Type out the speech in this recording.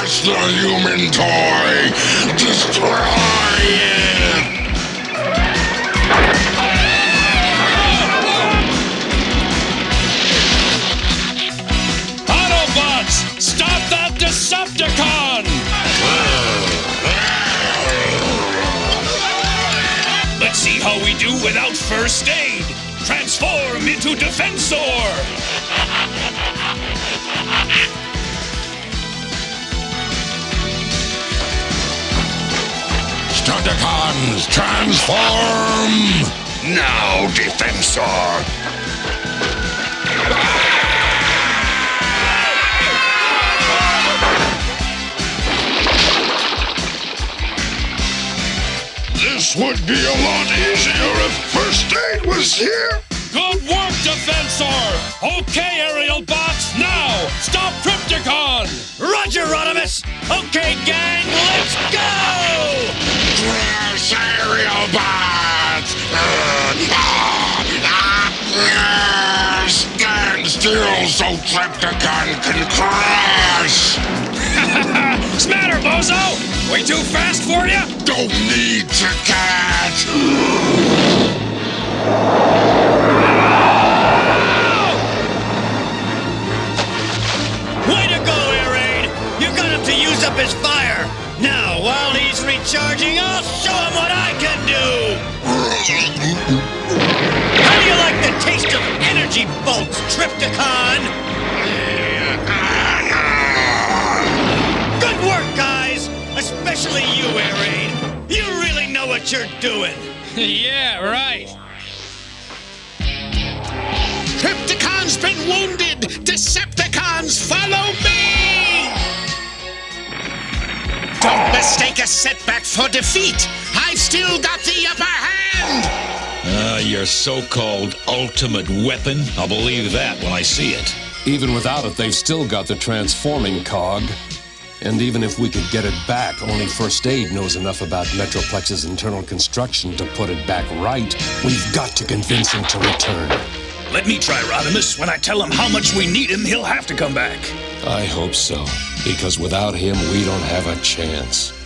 Crash the human toy! Destroy it! Autobots, stop that Decepticon! Let's see how we do without first aid. Transform into Defensor! Stunticons, transform! Now, Defensor! This would be a lot easier if First Aid was here! Good work, Defensor! Okay, Aerialbots, now stop Trypticon! Roger, Rodimus! Okay, gang, let's go! Crash Aerialbots! Stand still so Trypticon can crash! Smatter, bozo! Way too fast for you? Don't need to catch! Way to go, Air Raid! You got him to use up his fire. Now, while recharging, I'll show him what I can do. How do you like the taste of energy bolts, Trypticon? Good work, guys! Especially you, Air. You really know what you're doing. yeah, right. Trypticon's been wounded! Decepticons, follow me! Mistake a setback for defeat! I've still got the upper hand! Ah, your so-called ultimate weapon? I'll believe that when I see it. Even without it, they've still got the transforming cog. And even if we could get it back, only First Aid knows enough about Metroplex's internal construction to put it back right. We've got to convince him to return. Let me try, Rodimus. When I tell him how much we need him, he'll have to come back. I hope so, because without him, we don't have a chance.